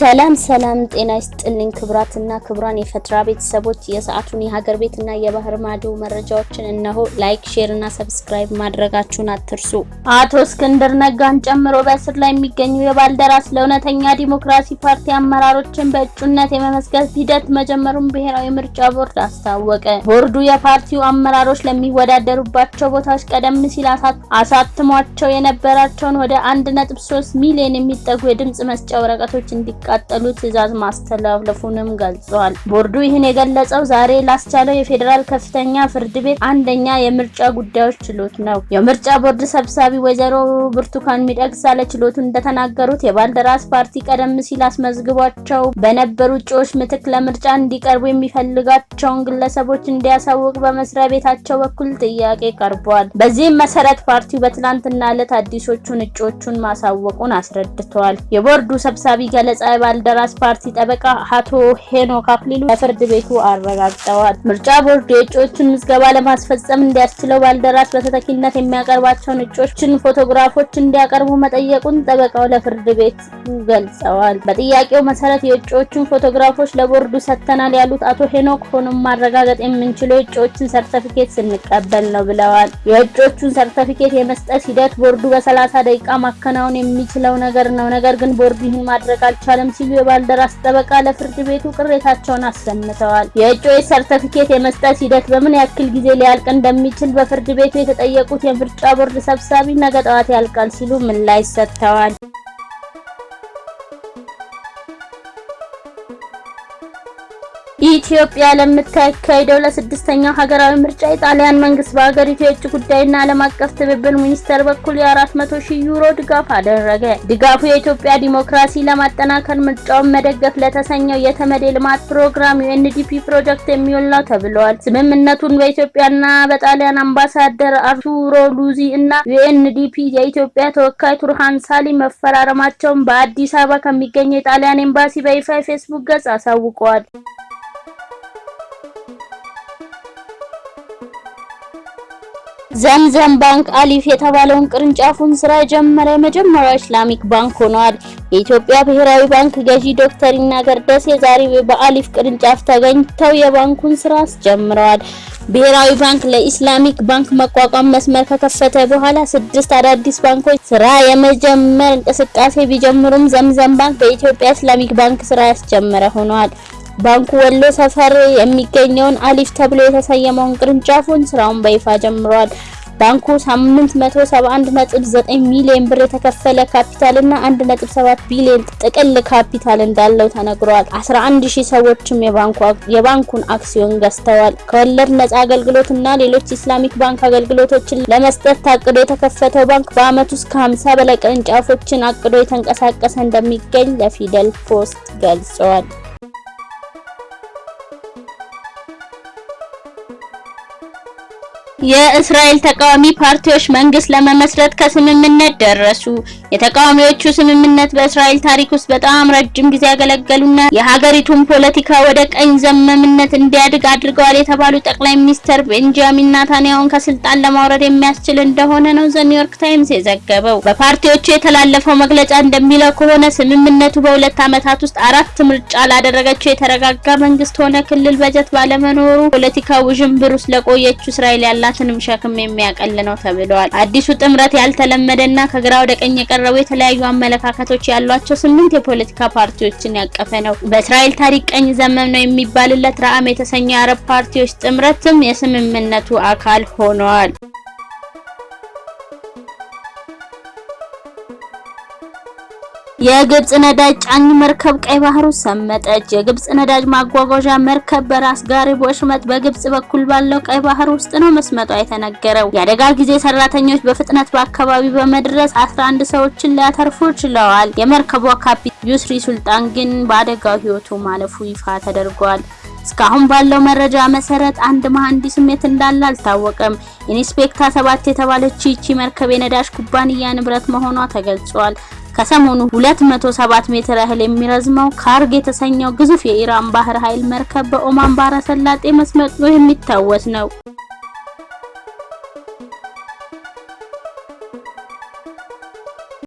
ሰላም ሰላም፣ ጤና ይስጥልኝ ክብራትና ክብራን የፈትራ ቤተሰቦች የሰዓቱን የሀገር ቤትና የባህር ማዶ መረጃዎችን እነሆ። like፣ share እና subscribe ማድረጋችሁን አትርሱ። አቶ እስክንድር ነጋን ጨምሮ በእስር ላይ የሚገኙ የባልደራስ ለእውነተኛ ዲሞክራሲ ፓርቲ አመራሮችን በእጩነት የመመዝገብ ሂደት መጀመሩን ብሔራዊ ምርጫ ቦርድ አስታወቀ። ቦርዱ የፓርቲው አመራሮች ለሚወዳደሩባቸው ቦታዎች ቀደም ሲል አሳትሟቸው የነበራቸውን ወደ 1.3 ሚሊዮን የሚጠጉ የድምጽ መስጫ ወረቀቶች እንዲቃጠሉ ትዕዛዝ ማስተላለፉንም ገልጿል። ቦርዱ ይህን የገለጸው ዛሬ ላስቻለው የፌዴራል ከፍተኛ ፍርድ ቤት አንደኛ የምርጫ ጉዳዮች ችሎት ነው። የምርጫ ቦርድ ሰብሳቢ ወይዘሮ ብርቱካን ሚደቅሳ ለችሎቱ እንደተናገሩት የባልደራስ ፓርቲ ቀደም ሲል አስመዝግቧቸው በነበሩ እጩዎች ምትክ ለምርጫ እንዲቀርቡ የሚፈልጋቸውን ግለሰቦች እንዲያሳውቅ በመስሪያ ቤታቸው በኩል ጥያቄ ቀርቧል። በዚህም መሰረት ፓርቲው በትናንትና ዕለት አዲሶቹን እጩዎቹን ማሳወቁን አስረድተዋል። የቦርዱ ሰብሳቢ ገለጻ የባልደራስ ፓርቲ ጠበቃ አቶ ሄኖክ አክሊሉ ለፍርድ ቤቱ አረጋግጠዋል። ምርጫ ቦርድ የእጩዎቹን ምዝገባ ለማስፈጸም እንዲያስችለው ባልደራስ በተተኪነት የሚያቀርባቸውን እጩዎችን ፎቶግራፎች እንዲያቀርቡ መጠየቁን ጠበቃው ለፍርድ ቤቱ ገልጸዋል። በጥያቄው መሰረት የእጩዎቹን ፎቶግራፎች ለቦርዱ ሰጥተናል ያሉት አቶ ሄኖክ ሆኖም ማረጋገጥ የምንችለው የእጩዎችን ሰርተፊኬት ስንቀበል ነው ብለዋል። የእጩዎቹን ሰርተፊኬት የመስጠት ሂደት ቦርዱ በሰላሳ ደቂቃ ማከናወን የሚችለው ነገር ነው። ነገር ግን ቦርዱ ይህን ማድረግ አልቻለም ሲሉ የባልደራስ ጠበቃ ለፍርድ ቤቱ ቅሬታቸውን አሰምተዋል። የእጩዎች ሰርተፊኬት የመስጠት ሂደት በምን ያክል ጊዜ ሊያልቅ እንደሚችል በፍርድ ቤቱ የተጠየቁት የምርጫ ቦርድ ሰብሳቢ ነገ ጠዋት ያልቃል ሲሉ ምላሽ ሰጥተዋል። ኢትዮጵያ ለምታካሄደው ለስድስተኛው ሀገራዊ ምርጫ የጣሊያን መንግስት በሀገሪቱ የውጭ ጉዳይና ዓለም አቀፍ ትብብር ሚኒስቴር በኩል የ400 ሺህ ዩሮ ድጋፍ አደረገ። ድጋፉ የኢትዮጵያ ዲሞክራሲ ለማጠናከር ምርጫውን መደገፍ ለተሰኘው የተመድ ልማት ፕሮግራም ዩኤንዲፒ ፕሮጀክት የሚውል ነው ተብሏል። ስምምነቱን በኢትዮጵያና በጣሊያን አምባሳደር አርቱሮ ሉዚ እና ዩኤንዲፒ የኢትዮጵያ ተወካይ ቱርሃን ሳሊ መፈራረማቸውን በአዲስ አበባ ከሚገኘው የጣሊያን ኤምባሲ በይፋ የፌስቡክ ገጽ አሳውቀዋል። ዘምዘም ባንክ አሊፍ የተባለውን ቅርንጫፉን ስራ የጀመረ የመጀመሪያው ኢስላሚክ ባንክ ሆኗል። የኢትዮጵያ ብሔራዊ ባንክ ገዢ ዶክተር ይናገር ደሴ ዛሬ በአሊፍ ቅርንጫፍ ተገኝተው የባንኩን ስራ አስጀምረዋል። ብሔራዊ ባንክ ለኢስላሚክ ባንክ መቋቋም መስመር ከከፈተ በኋላ ስድስት አዳዲስ ባንኮች ስራ የመጀመር እንቅስቃሴ ቢጀምሩም ዘምዘም ባንክ በኢትዮጵያ ኢስላሚክ ባንክ ስራ ያስጀመረ ሆኗል። ባንኩ ወሎ ሰፈር የሚገኘውን አሊፍ ተብሎ የተሰየመውን ቅርንጫፉን ስራውን በይፋ ጀምሯል። ባንኩ 871.9 ሚሊዮን ብር የተከፈለ ካፒታል እና 1.7 ቢሊዮን ጥቅል ካፒታል እንዳለው ተነግሯል። 11000 ሰዎችም የባንኩን አክሲዮን ገዝተዋል። ከወለድ ነጻ አገልግሎት እና ሌሎች ኢስላሚክ ባንክ አገልግሎቶችን ለመስጠት ታቅዶ የተከፈተው ባንክ በአመት ውስጥ ከ50 በላይ ቅርንጫፎችን አቅዶ የተንቀሳቀሰ እንደሚገኝ ለፊደል ፖስት ገልጸዋል። የእስራኤል ተቃዋሚ ፓርቲዎች መንግስት ለመመስረት ከስምምነት ደረሱ። የተቃዋሚዎቹ ስምምነት በእስራኤል ታሪክ ውስጥ በጣም ረጅም ጊዜ ያገለገሉና የሀገሪቱን ፖለቲካ ወደ ቀኝ ዘመምነት እንዲያድግ አድርገዋል የተባሉ ጠቅላይ ሚኒስትር ቤንጃሚን ናታንያሁን ከስልጣን ለማውረድ የሚያስችል እንደሆነ ነው ዘ ኒውዮርክ ታይምስ የዘገበው። በፓርቲዎቹ የተላለፈው መግለጫ እንደሚለው ከሆነ ስምምነቱ በሁለት ዓመታት ውስጥ አራት ምርጫ ላደረገችው የተረጋጋ መንግስት ሆነ ክልል በጀት ባለመኖሩ ፖለቲካ ውዥንብር ውስጥ ለቆየችው እስራኤል ያላ ትንም ሸክም የሚያቀል ነው ተብለዋል። አዲሱ ጥምረት ያልተለመደና ከግራ ወደ ቀኝ የቀረቡ የተለያዩ አመለካከቶች ያሏቸው ስምንት የፖለቲካ ፓርቲዎችን ያቀፈ ነው። በእስራኤል ታሪክ ቀኝ ዘመም ነው የሚባልለት ረአም የተሰኘው የአረብ ፓርቲዎች ጥምረትም የስምምነቱ አካል ሆነዋል። የግብጽ ነዳጅ ጫኝ መርከብ ቀይ ባህር ውስጥ ሰመጠች። የግብጽ ነዳጅ ማጓጓዣ መርከብ በራስ ጋሪ ወሽመጥ በግብጽ በኩል ባለው ቀይ ባህር ውስጥ ነው መስመጧ የተነገረው። የአደጋ ጊዜ ሰራተኞች በፍጥነት በአካባቢው በመድረስ 11 ሰዎችን ሊያተርፉ ችለዋል። የመርከቧ ካፒቴን ዩስሪ ሱልጣን ግን በአደጋው ህይወቱ ማለፉ ይፋ ተደርጓል። እስካሁን ባለው መረጃ መሰረት አንድ መሐንዲስም የት እንዳለ አልታወቀም። ኢንስፔክታ ሰባት የተባለች ይቺ መርከብ የነዳጅ ኩባንያ ንብረት መሆኗ ተገልጿል። ከሰሞኑ 207 ሜትር ያህል የሚረዝመው ካርግ የተሰኘው ግዙፍ የኢራን ባህር ኃይል መርከብ በኦማን ባህረ ሰላጤ መስመጡ የሚታወስ ነው።